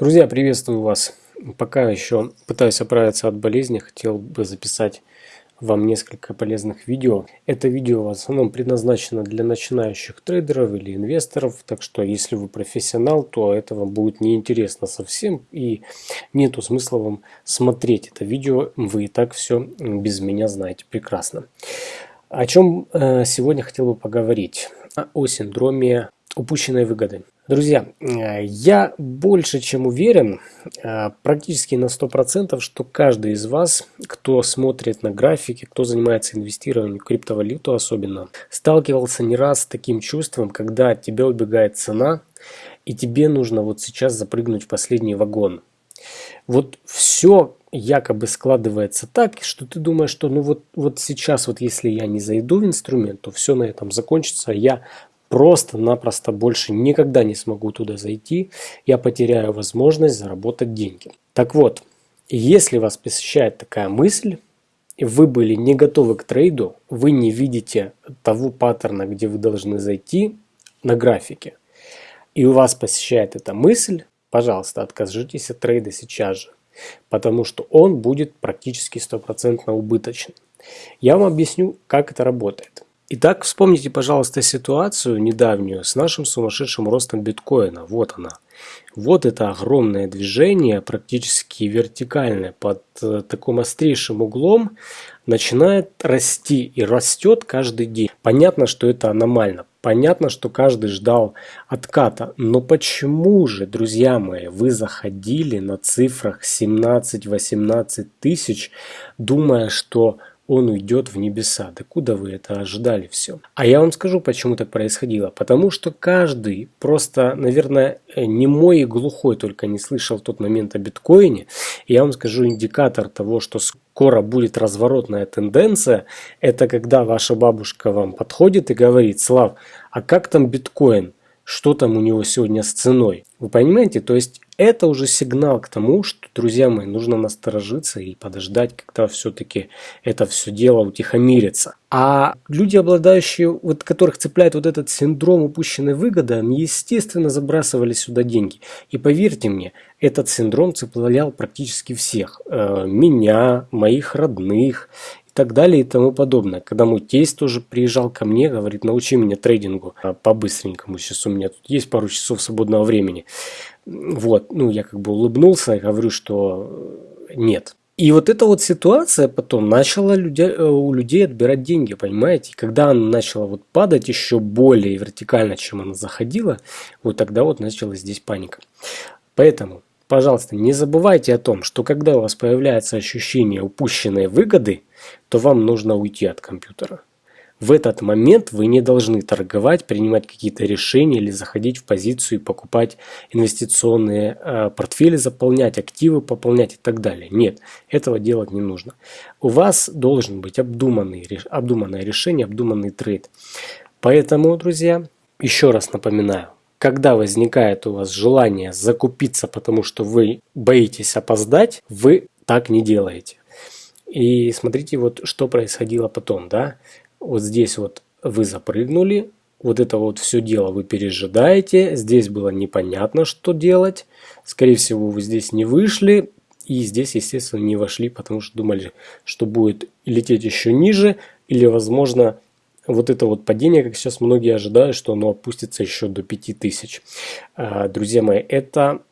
Друзья, приветствую вас. Пока еще пытаюсь оправиться от болезни, хотел бы записать вам несколько полезных видео. Это видео в основном предназначено для начинающих трейдеров или инвесторов, так что если вы профессионал, то это вам будет неинтересно совсем и нету смысла вам смотреть это видео, вы и так все без меня знаете прекрасно. О чем э, сегодня хотел бы поговорить? О синдроме упущенной выгоды. Друзья, я больше чем уверен, э, практически на 100%, что каждый из вас, кто смотрит на графики, кто занимается инвестированием в криптовалюту особенно, сталкивался не раз с таким чувством, когда от тебя убегает цена, и тебе нужно вот сейчас запрыгнуть в последний вагон. Вот все якобы складывается так, что ты думаешь, что ну вот, вот сейчас, вот если я не зайду в инструмент, то все на этом закончится, я просто-напросто больше никогда не смогу туда зайти, я потеряю возможность заработать деньги. Так вот, если вас посещает такая мысль, и вы были не готовы к трейду, вы не видите того паттерна, где вы должны зайти на графике, и у вас посещает эта мысль, пожалуйста, откажитесь от трейда сейчас же, потому что он будет практически стопроцентно убыточным. Я вам объясню, как это работает. Итак, вспомните, пожалуйста, ситуацию недавнюю с нашим сумасшедшим ростом биткоина. Вот она. Вот это огромное движение, практически вертикальное, под э, таким острейшим углом, начинает расти и растет каждый день. Понятно, что это аномально. Понятно, что каждый ждал отката. Но почему же, друзья мои, вы заходили на цифрах 17-18 тысяч, думая, что он уйдет в небеса. Да куда вы это ожидали все? А я вам скажу, почему так происходило. Потому что каждый просто, наверное, не мой и глухой только не слышал в тот момент о биткоине. И я вам скажу индикатор того, что скоро будет разворотная тенденция, это когда ваша бабушка вам подходит и говорит, Слав, а как там биткоин? Что там у него сегодня с ценой? Вы понимаете? То есть это уже сигнал к тому, что, друзья мои, нужно насторожиться и подождать, когда все-таки это все дело утихомирится. А люди, обладающие, вот которых цепляет вот этот синдром упущенной выгоды, они, естественно, забрасывали сюда деньги. И поверьте мне, этот синдром цеплял практически всех. Э, меня, моих родных и так далее и тому подобное. Когда мой тесть тоже приезжал ко мне, говорит, научи меня трейдингу а, по-быстренькому, сейчас у меня тут есть пару часов свободного времени. Вот, ну, я как бы улыбнулся и говорю, что нет. И вот эта вот ситуация потом начала людей, э, у людей отбирать деньги, понимаете? когда она начала вот падать еще более вертикально, чем она заходила, вот тогда вот началась здесь паника. Поэтому, пожалуйста, не забывайте о том, что когда у вас появляется ощущение упущенной выгоды, то вам нужно уйти от компьютера. В этот момент вы не должны торговать, принимать какие-то решения или заходить в позицию и покупать инвестиционные э, портфели, заполнять активы, пополнять и так далее. Нет, этого делать не нужно. У вас должен быть обдуманный, обдуманное решение, обдуманный трейд. Поэтому, друзья, еще раз напоминаю, когда возникает у вас желание закупиться, потому что вы боитесь опоздать, вы так не делаете. И смотрите, вот что происходило потом, да вот здесь вот вы запрыгнули, вот это вот все дело вы пережидаете, здесь было непонятно, что делать, скорее всего вы здесь не вышли, и здесь, естественно, не вошли, потому что думали, что будет лететь еще ниже, или, возможно, вот это вот падение, как сейчас многие ожидают, что оно опустится еще до 5000. А, друзья мои, это,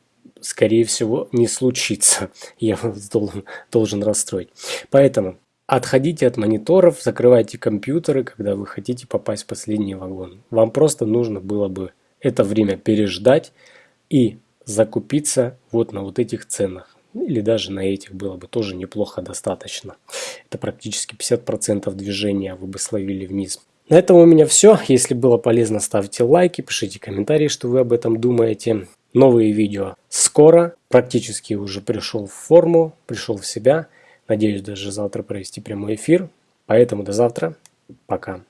скорее всего, не случится. Я вас должен, должен расстроить. Поэтому Отходите от мониторов, закрывайте компьютеры, когда вы хотите попасть в последний вагон. Вам просто нужно было бы это время переждать и закупиться вот на вот этих ценах. Или даже на этих было бы тоже неплохо достаточно. Это практически 50% движения вы бы словили вниз. На этом у меня все. Если было полезно, ставьте лайки, пишите комментарии, что вы об этом думаете. Новые видео скоро. Практически уже пришел в форму, пришел в себя. Надеюсь даже завтра провести прямой эфир. Поэтому до завтра. Пока.